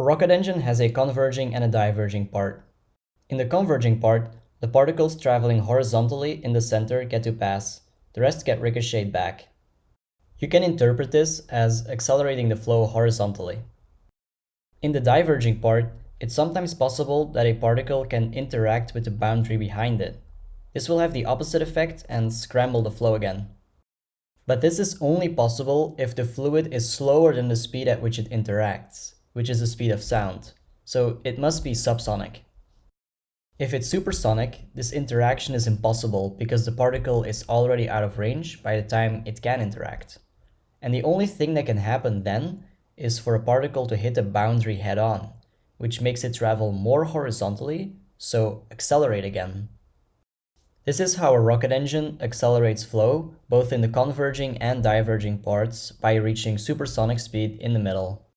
A rocket engine has a converging and a diverging part. In the converging part, the particles traveling horizontally in the center get to pass, the rest get ricocheted back. You can interpret this as accelerating the flow horizontally. In the diverging part, it's sometimes possible that a particle can interact with the boundary behind it. This will have the opposite effect and scramble the flow again. But this is only possible if the fluid is slower than the speed at which it interacts, which is the speed of sound, so it must be subsonic. If it's supersonic, this interaction is impossible because the particle is already out of range by the time it can interact. And the only thing that can happen then is for a particle to hit a boundary head-on, which makes it travel more horizontally, so accelerate again. This is how a rocket engine accelerates flow, both in the converging and diverging parts, by reaching supersonic speed in the middle.